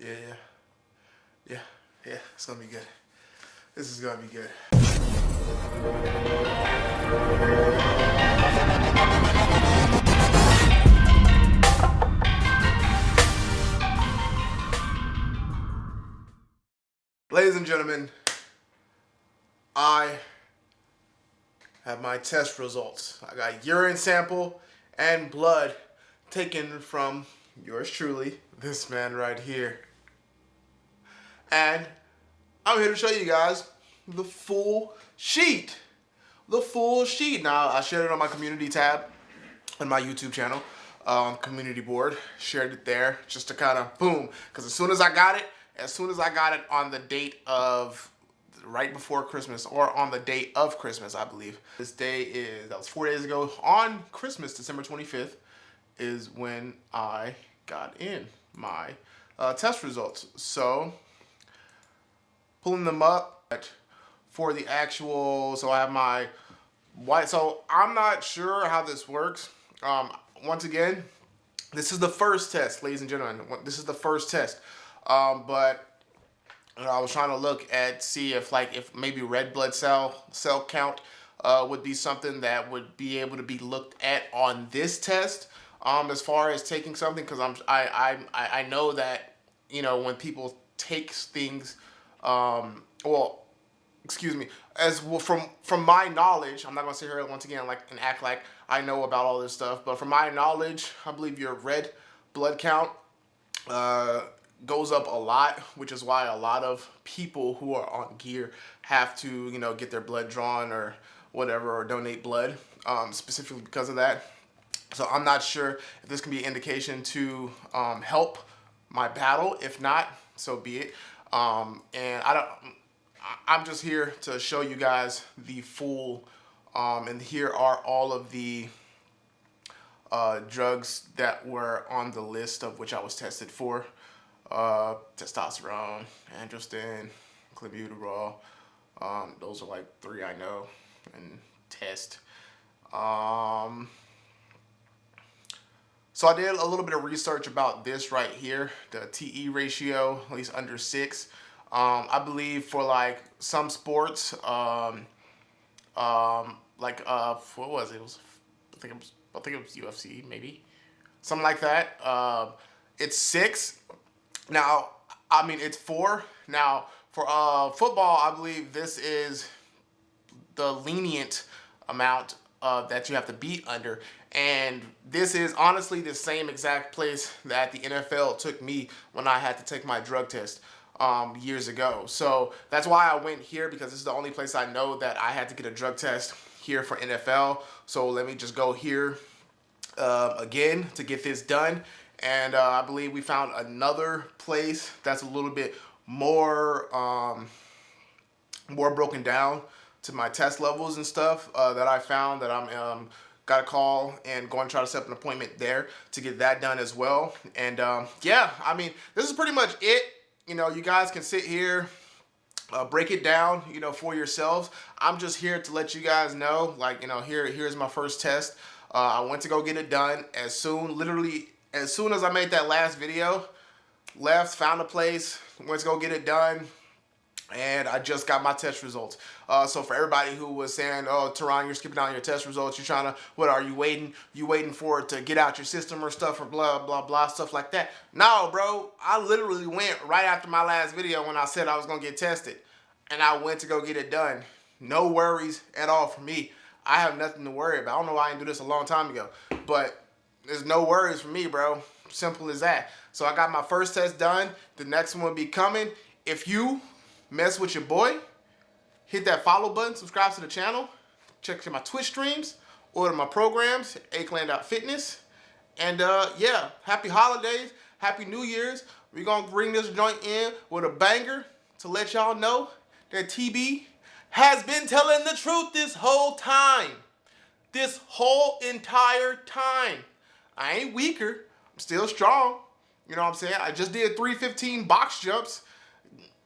Yeah, yeah. Yeah, yeah, it's gonna be good. This is gonna be good. Ladies and gentlemen, I have my test results. I got urine sample and blood taken from yours truly, this man right here. And I'm here to show you guys the full sheet. The full sheet. Now, I shared it on my community tab on my YouTube channel, um, community board. Shared it there just to kind of boom. Because as soon as I got it, as soon as I got it on the date of right before Christmas or on the date of Christmas, I believe. This day is, that was four days ago, on Christmas, December 25th, is when I got in my uh, test results. So pulling them up for the actual, so I have my white, so I'm not sure how this works. Um, once again, this is the first test, ladies and gentlemen. This is the first test. Um, but you know, I was trying to look at, see if like, if maybe red blood cell, cell count uh, would be something that would be able to be looked at on this test. Um, as far as taking something, because I'm, I, I, I know that, you know, when people take things um, well, excuse me, as well from from my knowledge, I'm not gonna sit here once again like and act like I know about all this stuff, but from my knowledge, I believe your red blood count uh, goes up a lot, which is why a lot of people who are on gear have to, you know, get their blood drawn or whatever or donate blood um, specifically because of that. So I'm not sure if this can be an indication to um, help my battle. If not, so be it. Um, and I don't, I'm just here to show you guys the full, um, and here are all of the uh, drugs that were on the list of which I was tested for. Uh, testosterone, androsten, clenbuterol. Um, those are like three I know and test. Um, so I did a little bit of research about this right here, the TE ratio, at least under six. Um, I believe for like some sports, um, um, like uh, what was it? it was, I think it was, I think it was UFC maybe, something like that. Uh, it's six. Now, I mean it's four. Now for uh, football, I believe this is the lenient amount uh, that you have to beat under. And this is honestly the same exact place that the NFL took me when I had to take my drug test um, years ago. So that's why I went here because this is the only place I know that I had to get a drug test here for NFL. So let me just go here uh, again to get this done. And uh, I believe we found another place that's a little bit more um, more broken down to my test levels and stuff uh, that I found that I'm um, got a call and going to try to set up an appointment there to get that done as well. And um, yeah, I mean, this is pretty much it. You know, you guys can sit here, uh, break it down, you know, for yourselves. I'm just here to let you guys know, like, you know, here, here's my first test. Uh, I went to go get it done as soon, literally, as soon as I made that last video, left, found a place, went to go get it done, and I just got my test results. Uh, so for everybody who was saying, oh, Teron, you're skipping out your test results, you're trying to, what are you waiting? You waiting for it to get out your system or stuff or blah, blah, blah, stuff like that. No, bro, I literally went right after my last video when I said I was going to get tested. And I went to go get it done. No worries at all for me. I have nothing to worry about. I don't know why I didn't do this a long time ago. But there's no worries for me, bro. Simple as that. So I got my first test done. The next one will be coming. If you mess with your boy, hit that follow button, subscribe to the channel, check out my Twitch streams, order my programs, Fitness, And uh, yeah, happy holidays, happy New Year's. We're gonna bring this joint in with a banger to let y'all know that TB has been telling the truth this whole time. This whole entire time. I ain't weaker, I'm still strong. You know what I'm saying? I just did 315 box jumps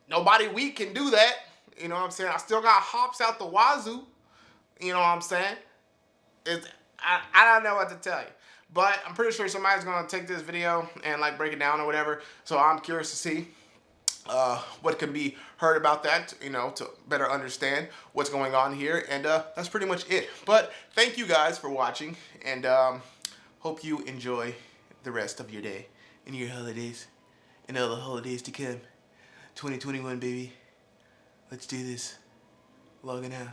Nobody weak can do that. You know what I'm saying? I still got hops out the wazoo. You know what I'm saying? It's, I, I don't know what to tell you. but I'm pretty sure somebody's gonna take this video and like break it down or whatever. So I'm curious to see uh, what can be heard about that, you know, to better understand what's going on here. And uh, that's pretty much it. But thank you guys for watching and um, hope you enjoy the rest of your day and your holidays and all the holidays to come. 2021, baby. Let's do this. Logging out.